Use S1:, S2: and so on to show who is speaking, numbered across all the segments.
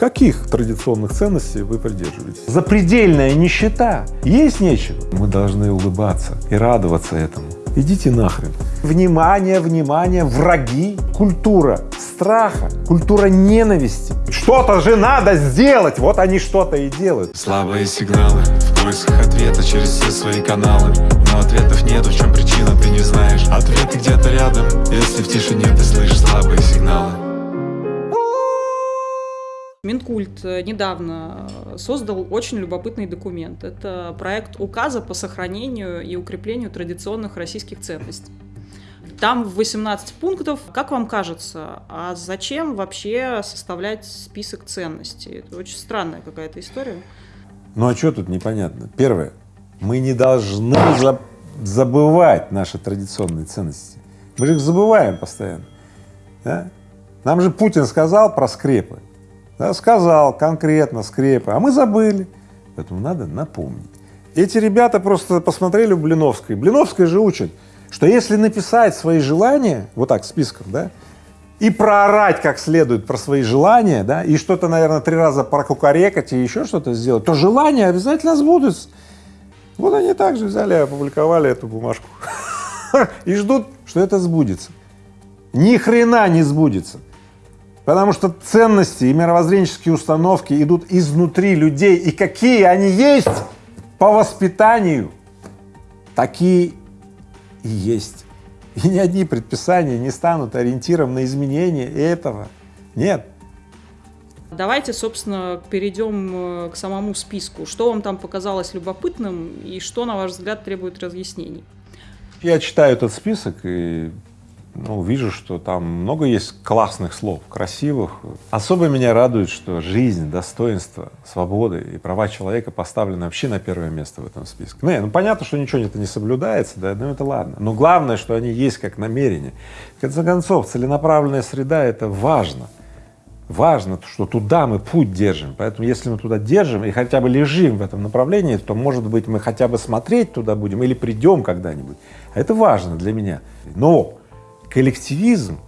S1: Каких традиционных ценностей вы придерживаетесь? Запредельная нищета, есть нечего. Мы должны улыбаться и радоваться этому. Идите нахрен. Внимание, внимание, враги, культура страха, культура ненависти. Что-то же надо сделать, вот они что-то и делают.
S2: Слабые сигналы, в поисках ответа через все свои каналы Но ответов нет, в чем причина, ты не знаешь Ответы где-то рядом, если в тишине ты слышишь слабые сигналы
S3: Минкульт э, недавно э, создал очень любопытный документ. Это проект указа по сохранению и укреплению традиционных российских ценностей. Там 18 пунктов. Как вам кажется, а зачем вообще составлять список ценностей? Это очень странная какая-то история.
S1: Ну а что тут непонятно? Первое, мы не должны за забывать наши традиционные ценности. Мы же их забываем постоянно. Да? Нам же Путин сказал про скрепы. Сказал конкретно скрепы, а мы забыли. Поэтому надо напомнить. Эти ребята просто посмотрели у Блиновской. Блиновская же учит, что если написать свои желания, вот так, списком, да, и проорать как следует про свои желания, да, и что-то, наверное, три раза прокукарекать и еще что-то сделать, то желания обязательно сбудутся. Вот они также взяли и опубликовали эту бумажку и ждут, что это сбудется. Ни хрена не сбудется. Потому что ценности и мировоззренческие установки идут изнутри людей, и какие они есть по воспитанию, такие и есть. И ни одни предписания не станут ориентиром на изменение этого. Нет.
S3: Давайте, собственно, перейдем э, к самому списку. Что вам там показалось любопытным и что, на ваш взгляд, требует разъяснений?
S1: Я читаю этот список и ну, вижу, что там много есть классных слов, красивых. Особо меня радует, что жизнь, достоинство, свобода и права человека поставлены вообще на первое место в этом списке. Ну, ну понятно, что ничего это не соблюдается, да, но это ладно. Но главное, что они есть как намерение. В конце концов, целенаправленная среда — это важно. Важно, что туда мы путь держим, поэтому если мы туда держим и хотя бы лежим в этом направлении, то, может быть, мы хотя бы смотреть туда будем или придем когда-нибудь. А это важно для меня. Но коллективизм,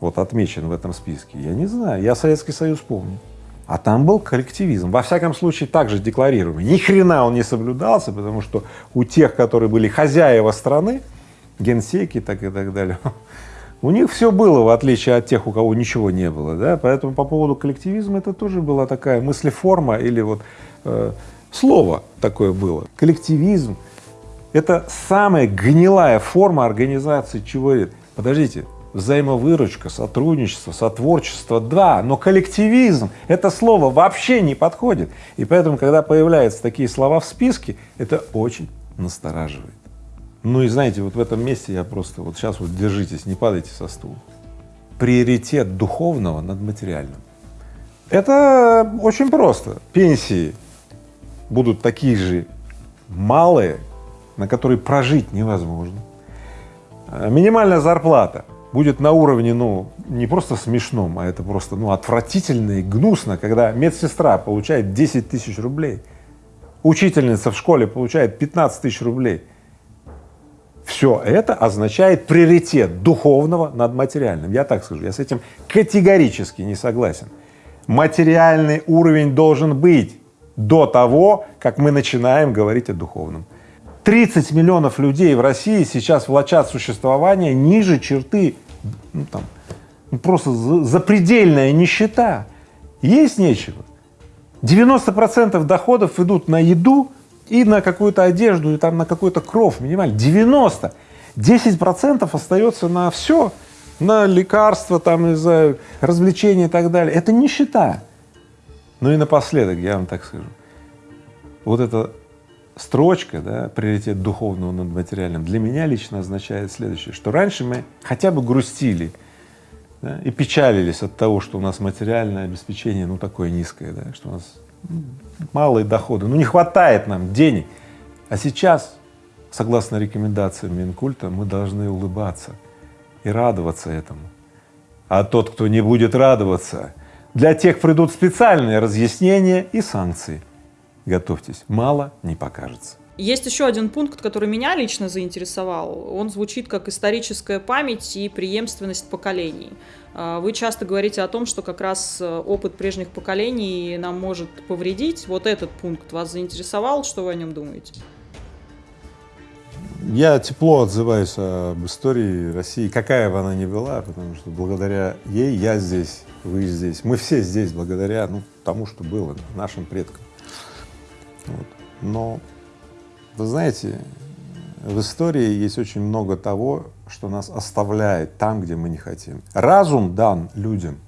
S1: вот отмечен в этом списке, я не знаю, я Советский Союз помню. А там был коллективизм, во всяком случае также декларируемый. Ни хрена он не соблюдался, потому что у тех, которые были хозяева страны, генсеки так и так далее, у них все было, в отличие от тех, у кого ничего не было, да, поэтому по поводу коллективизма это тоже была такая мыслеформа или вот э, слово такое было. Коллективизм — это самая гнилая форма организации чего это Подождите, взаимовыручка, сотрудничество, сотворчество, да, но коллективизм — это слово вообще не подходит. И поэтому, когда появляются такие слова в списке, это очень настораживает. Ну и знаете, вот в этом месте я просто, вот сейчас вот держитесь, не падайте со стула. Приоритет духовного над материальным. Это очень просто. Пенсии будут такие же малые, на которые прожить невозможно. Э, минимальная зарплата будет на уровне, ну, не просто смешном, а это просто, ну, отвратительно и гнусно, когда медсестра получает 10 тысяч рублей, учительница в школе получает 15 тысяч рублей. Все это означает приоритет духовного над материальным. Я так скажу, я с этим категорически не согласен. Материальный уровень должен быть до того, как мы начинаем говорить о духовном. 30 миллионов людей в России сейчас влачат существование ниже черты, ну, там, ну, просто запредельная нищета. Есть нечего. 90 процентов доходов идут на еду и на какую-то одежду, и там на какой-то кров минимально. 90. 10 процентов остается на все, на лекарства, там, не знаю, развлечения и так далее. Это нищета. Ну и напоследок, я вам так скажу, вот это строчка, да, приоритет духовного над материальным, для меня лично означает следующее, что раньше мы хотя бы грустили да, и печалились от того, что у нас материальное обеспечение, ну, такое низкое, да, что у нас ну, малые доходы, ну, не хватает нам денег. А сейчас, согласно рекомендациям Минкульта, мы должны улыбаться и радоваться этому. А тот, кто не будет радоваться, для тех придут специальные разъяснения и санкции. Готовьтесь, мало не покажется.
S3: Есть еще один пункт, который меня лично заинтересовал. Он звучит как историческая память и преемственность поколений. А, вы часто говорите о том, что как раз э, опыт прежних поколений нам может повредить. Вот этот пункт вас заинтересовал, что вы о нем думаете?
S1: Я тепло отзываюсь об истории России, какая бы она ни была, потому что благодаря ей я здесь, вы здесь, мы все здесь благодаря ну, тому, что было, нашим предкам. Вот. Но, вы знаете, в истории есть очень много того, что нас оставляет там, где мы не хотим. Разум дан людям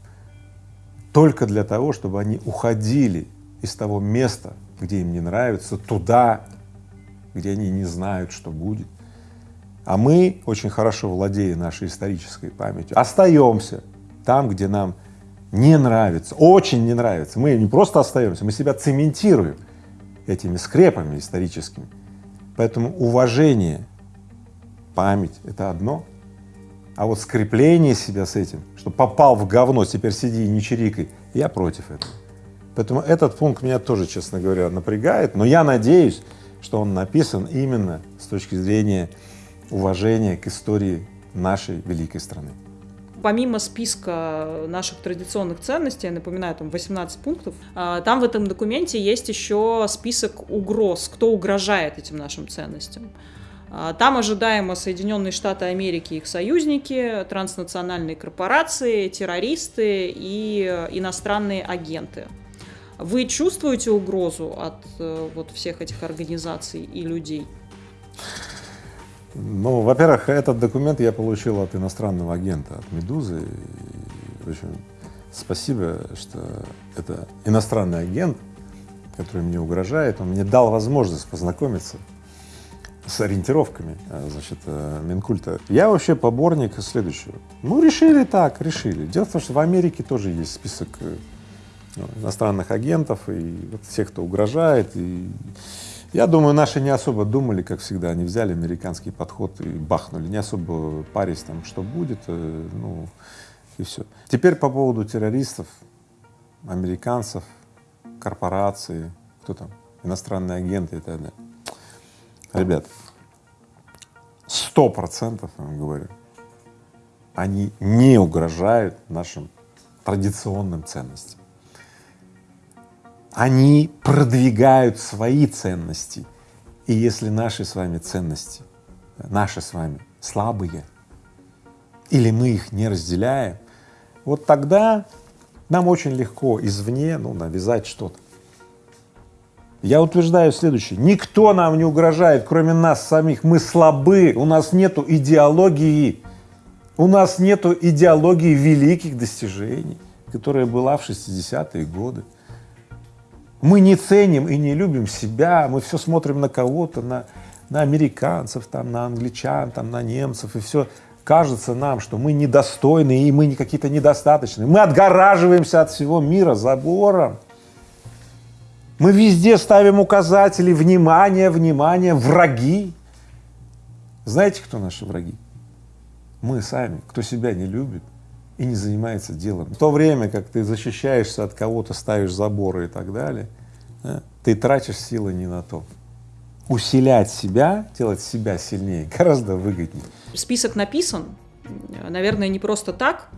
S1: только для того, чтобы они уходили из того места, где им не нравится, туда, где они не знают, что будет. А мы, очень хорошо владея нашей исторической памятью, остаемся там, где нам не нравится, очень не нравится. Мы не просто остаемся, мы себя цементируем этими скрепами историческими. Поэтому уважение, память — это одно, а вот скрепление себя с этим, что попал в говно, теперь сиди и не чирикай, я против этого. Поэтому этот пункт меня тоже, честно говоря, напрягает, но я надеюсь, что он написан именно с точки зрения уважения к истории нашей великой страны.
S3: Помимо списка наших традиционных ценностей, я напоминаю, там 18 пунктов, а, там в этом документе есть еще список угроз, кто угрожает этим нашим ценностям. А, там ожидаемо Соединенные Штаты Америки и их союзники, транснациональные корпорации, террористы и иностранные агенты. Вы чувствуете угрозу от э, вот всех этих организаций и людей?
S1: Ну, во-первых, этот документ я получил от иностранного агента, от «Медузы». В общем, спасибо, что это иностранный агент, который мне угрожает, он мне дал возможность познакомиться с ориентировками, э, значит, э, Минкульта. Я вообще поборник следующего. Ну, решили так, решили. Дело в том, что в Америке тоже есть список ну, иностранных агентов и вот тех, кто угрожает. И я думаю, наши не особо думали, как всегда, они взяли американский подход и бахнули, не особо парясь там, что будет, э, ну и все. Теперь по поводу террористов, американцев, корпорации, кто там, иностранные агенты и так далее. Ребят, сто процентов, я вам говорю, они не угрожают нашим традиционным ценностям они продвигают свои ценности. И если наши с вами ценности, наши с вами слабые, или мы их не разделяем, вот тогда нам очень легко извне ну, навязать что-то. Я утверждаю следующее. Никто нам не угрожает, кроме нас самих. Мы слабы, у нас нету идеологии. У нас нету идеологии великих достижений, которая была в 60-е годы. Мы не ценим и не любим себя, мы все смотрим на кого-то, на, на американцев, там, на англичан, там, на немцев, и все кажется нам, что мы недостойны и мы какие-то недостаточные. Мы отгораживаемся от всего мира забором. Мы везде ставим указатели внимание, внимание, враги. Знаете, кто наши враги? Мы сами, кто себя не любит и не занимается делом. В то время, как ты защищаешься от кого-то, ставишь заборы и так далее, да, ты тратишь силы не на то. Усилять себя, делать себя сильнее гораздо выгоднее.
S3: Список написан, наверное, не просто так.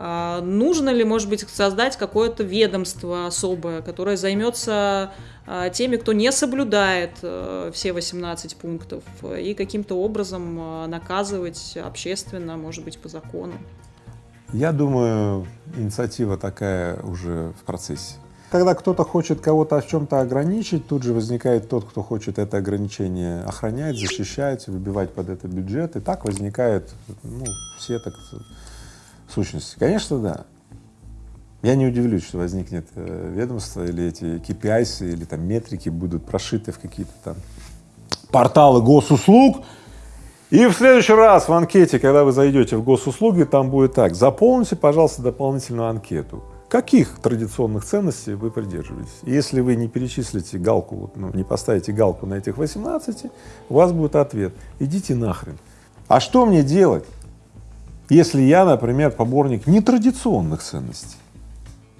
S3: А нужно ли, может быть, создать какое-то ведомство особое, которое займется а, теми, кто не соблюдает а, все 18 пунктов, и каким-то образом а, наказывать общественно, может быть, по закону?
S1: Я думаю, инициатива такая уже в процессе. Когда кто-то хочет кого-то в чем-то ограничить, тут же возникает тот, кто хочет это ограничение охранять, защищать, выбивать под это бюджет, и так возникают ну, все так сущности. Конечно, да. Я не удивлюсь, что возникнет э, ведомство или эти KPIs или там метрики будут прошиты в какие-то там порталы госуслуг, и в следующий раз в анкете, когда вы зайдете в госуслуги, там будет так, заполните, пожалуйста, дополнительную анкету. Каких традиционных ценностей вы придерживаетесь? Если вы не перечислите галку, ну, не поставите галку на этих 18, у вас будет ответ – идите нахрен. А что мне делать, если я, например, поборник нетрадиционных ценностей?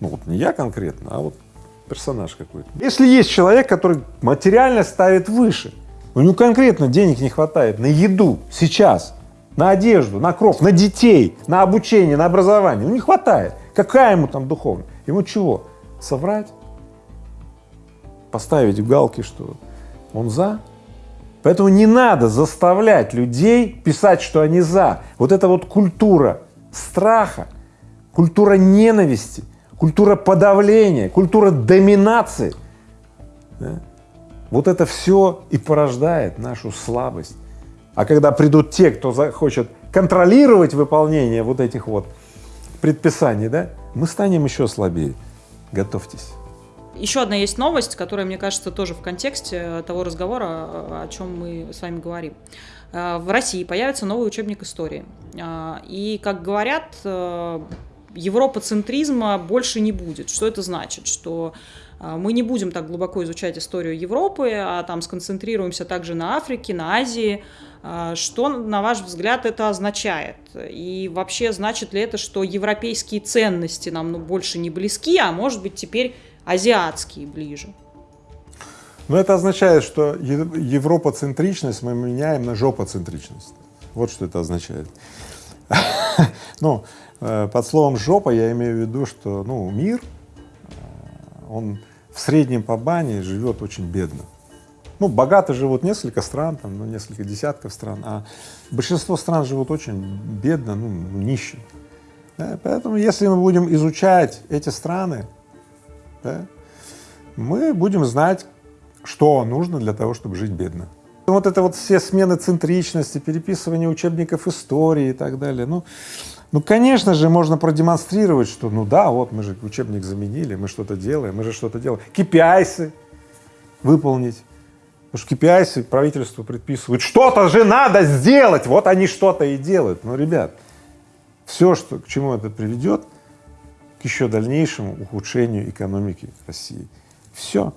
S1: Ну вот не я конкретно, а вот персонаж какой-то. Если есть человек, который материально ставит выше, У него конкретно денег не хватает на еду сейчас, на одежду, на кров, на детей, на обучение, на образование. Ну не хватает. Какая ему там духовность? Ему чего? Соврать? Поставить галки, что он за? Поэтому не надо заставлять людей писать, что они за. Вот эта вот культура страха, культура ненависти, культура подавления, культура доминации, да? Вот это все и порождает нашу слабость. А когда придут те, кто захочет контролировать выполнение вот этих вот предписаний, да, мы станем еще слабее. Готовьтесь.
S3: Еще одна есть новость, которая, мне кажется, тоже в контексте того разговора, о чем мы с вами говорим. Э, в России появится новый учебник истории. Э, и, как говорят, э, европоцентризма больше не будет. Что это значит? Что мы не будем так глубоко изучать историю Европы, а там сконцентрируемся также на Африке, на Азии. Что, на ваш взгляд, это означает? И вообще, значит ли это, что европейские ценности нам ну, больше не близки, а может быть теперь азиатские ближе?
S1: Но это означает, что европоцентричность мы меняем на жопоцентричность. Вот что это означает. Ну, э, под словом жопа я имею в виду, что ну, мир, э, он в среднем по бане живет очень бедно. Ну, богато живут несколько стран, там, ну, несколько десятков стран, а большинство стран живут очень бедно, ну, нищим. Да? Поэтому, если мы будем изучать эти страны, да, мы будем знать, что нужно для того, чтобы жить бедно. Вот это вот все смены центричности, переписывание учебников истории и так далее, ну, ну, конечно же, можно продемонстрировать, что, ну да, вот мы же учебник заменили, мы что-то делаем, мы же что-то делаем. KPIs выполнить. Потому что KPIs правительство предписывает, что-то же надо сделать, вот они что-то и делают. Но, ребят, все, что, к чему это приведет, к еще дальнейшему ухудшению экономики России. Все.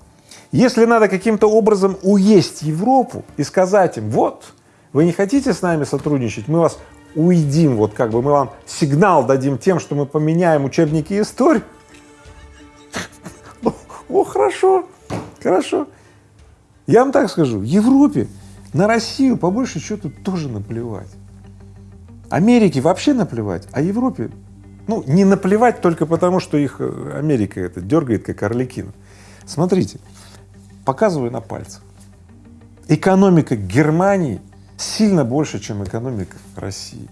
S1: Если надо каким-то образом уесть Европу и сказать им, вот, вы не хотите с нами сотрудничать, мы вас уедим, вот как бы мы вам сигнал дадим тем, что мы поменяем учебники истории. О, хорошо, хорошо. Я вам так скажу, в Европе на Россию по большей счету тоже наплевать. Америке вообще наплевать, а Европе, ну, не наплевать только потому, что их э, Америка это дергает как орликина. Смотрите, показываю на пальцах. Экономика Германии сильно больше, чем экономика России.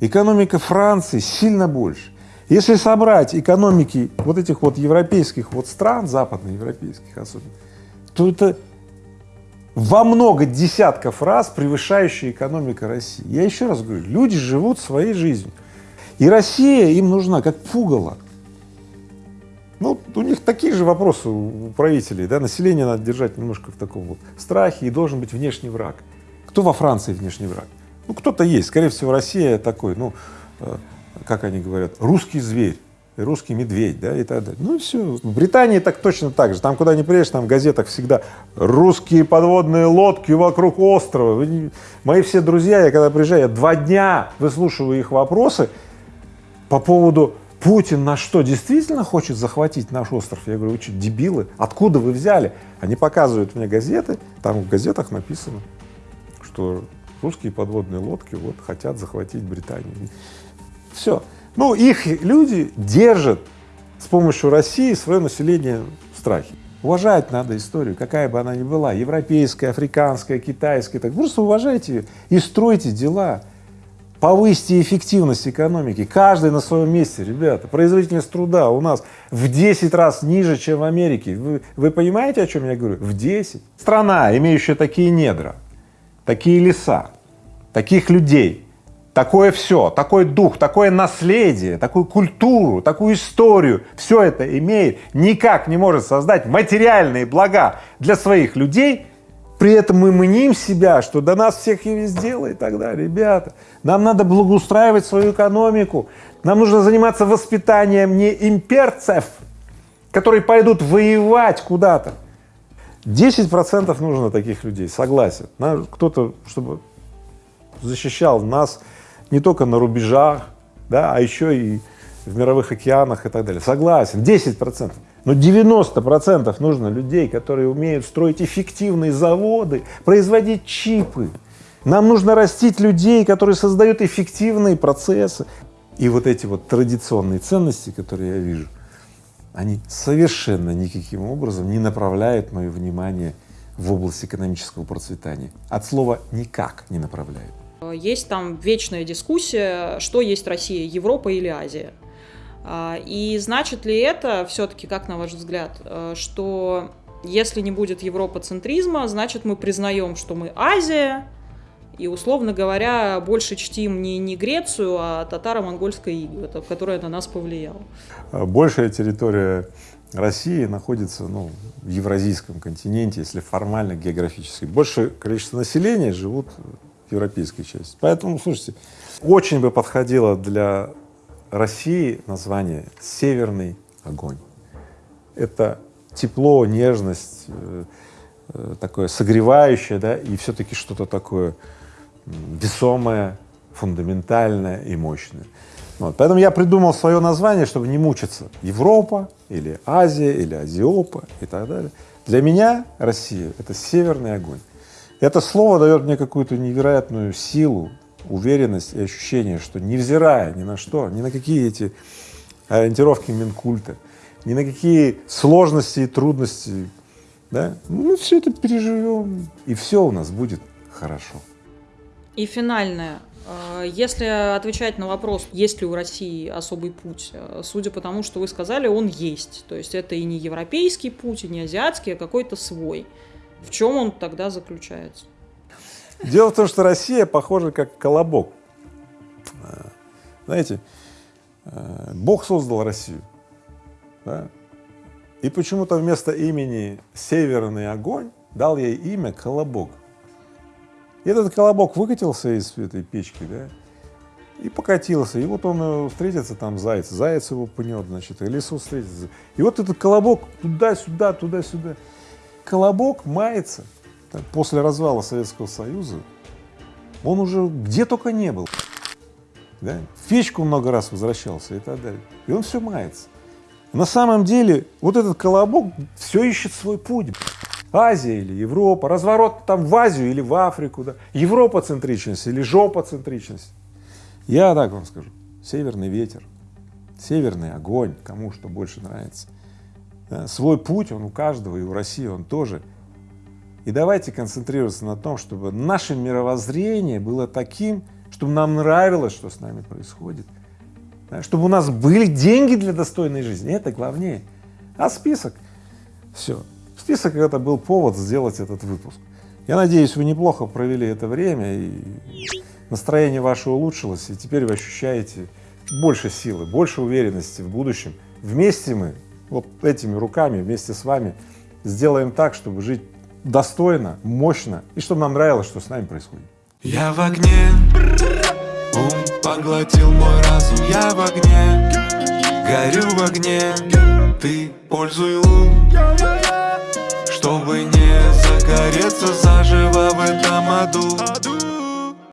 S1: Экономика Франции сильно больше. Если собрать экономики вот этих вот европейских вот стран, западноевропейских особенно, то это во много десятков раз превышающая экономика России. Я еще раз говорю, люди живут своей жизнью. И Россия им нужна как пугало. Ну, у них такие же вопросы у правителей, да, население надо держать немножко в таком вот страхе, и должен быть внешний враг. Кто во Франции внешний враг? Ну, кто-то есть, скорее всего, Россия такой, ну, э, как они говорят, русский зверь, русский медведь, да, и так далее. Ну и все. В Британии так точно так же. Там, куда ни приедешь, там в газетах всегда русские подводные лодки вокруг острова. Мои все друзья, я когда приезжаю, я два дня выслушиваю их вопросы по поводу Путин на что, действительно хочет захватить наш остров? Я говорю, вы что, дебилы? Откуда вы взяли? Они показывают мне газеты, там в газетах написано, что русские подводные лодки вот хотят захватить Британию. Все. Ну, их люди держат с помощью России свое население в страхе. Уважать надо историю, какая бы она ни была, европейская, африканская, китайская, так просто уважайте ее и стройте дела повысьте эффективность экономики, каждый на своем месте, ребята. Производительность труда у нас в 10 раз ниже, чем в Америке. Вы, вы понимаете, о чем я говорю? В 10. Страна, имеющая такие недра, такие леса, таких людей, такое все, такой дух, такое наследие, такую культуру, такую историю, все это имеет, никак не может создать материальные блага для своих людей, при этом мы мним себя, что до нас всех и везде и так далее. Ребята, нам надо благоустраивать свою экономику, нам нужно заниматься воспитанием не имперцев, которые пойдут воевать куда-то. 10 процентов нужно таких людей, согласен. Кто-то, чтобы защищал нас не только на рубежах, да, а еще и в мировых океанах и так далее. Согласен, 10 процентов. Но 90% нужно людей, которые умеют строить эффективные заводы, производить чипы. Нам нужно растить людей, которые создают эффективные процессы. И вот эти вот традиционные ценности, которые я вижу, они совершенно никаким образом не направляют мое внимание в область экономического процветания. От слова «никак» не направляют.
S3: Есть там вечная дискуссия, что есть Россия, Европа или Азия. А, и значит ли это все-таки, как на ваш взгляд, э, что если не будет европоцентризма, значит мы признаем, что мы Азия, и, условно говоря, больше чтим не, не Грецию, а татаро-монгольское иго, которое на нас повлияло.
S1: Большая территория России находится ну, в евразийском континенте, если формально географически. Большее количество населения живут в европейской части. Поэтому, слушайте, очень бы подходило для России название «Северный огонь». Это тепло, нежность, э, э, такое согревающее, да, и все-таки что-то такое весомое, фундаментальное и мощное. Вот. Поэтому я придумал свое название, чтобы не мучиться. Европа или Азия или Азиопа и так далее. Для меня Россия — это северный огонь. Это слово дает мне какую-то невероятную силу, уверенность и ощущение, что невзирая ни на что, ни на какие эти ориентировки Минкульта, ни на какие сложности и трудности, да, мы все это переживем, и все у нас будет хорошо.
S3: И финальное. Э, если отвечать на вопрос, есть ли у России особый путь, э, судя по тому, что вы сказали, он есть. То есть это и не европейский путь, и не азиатский, а какой-то свой. В чем он тогда заключается?
S1: Дело в том, что Россия похожа как колобок. Э, знаете, Бог создал Россию, да? и почему-то вместо имени Северный огонь дал ей имя Колобок. И этот колобок выкатился из этой печки, да, и покатился. И вот он э, встретится там заяц, заяц его пнет, значит, и лису встретится. И вот этот колобок туда-сюда, туда-сюда. Колобок мается так, после развала Советского Союза. Он уже где только не был. Да? В печку много раз возвращался и так далее. И он все мается. На самом деле вот этот колобок все ищет свой путь. Азия или Европа, разворот там в Азию или в Африку, да, Европа-центричность или жопа-центричность. Я так вам скажу, северный ветер, северный огонь, кому что больше нравится. Да, свой путь он у каждого, и у России он тоже. И давайте концентрироваться на том, чтобы наше мировоззрение было таким, чтобы нам нравилось, что с нами происходит, да, чтобы у нас были деньги для достойной жизни, это главнее. А список, все, Список — это был повод сделать этот выпуск. Я надеюсь, вы неплохо провели это время, и настроение ваше улучшилось, и теперь вы ощущаете больше силы, больше уверенности в будущем. Вместе мы, вот этими руками, вместе с вами сделаем так, чтобы жить достойно, мощно, и чтобы нам нравилось, что с нами происходит.
S2: Я в огне, ум поглотил мой разум, я в огне, горю в огне, ты пользуй ум. Чтобы не загореться заживо в этом аду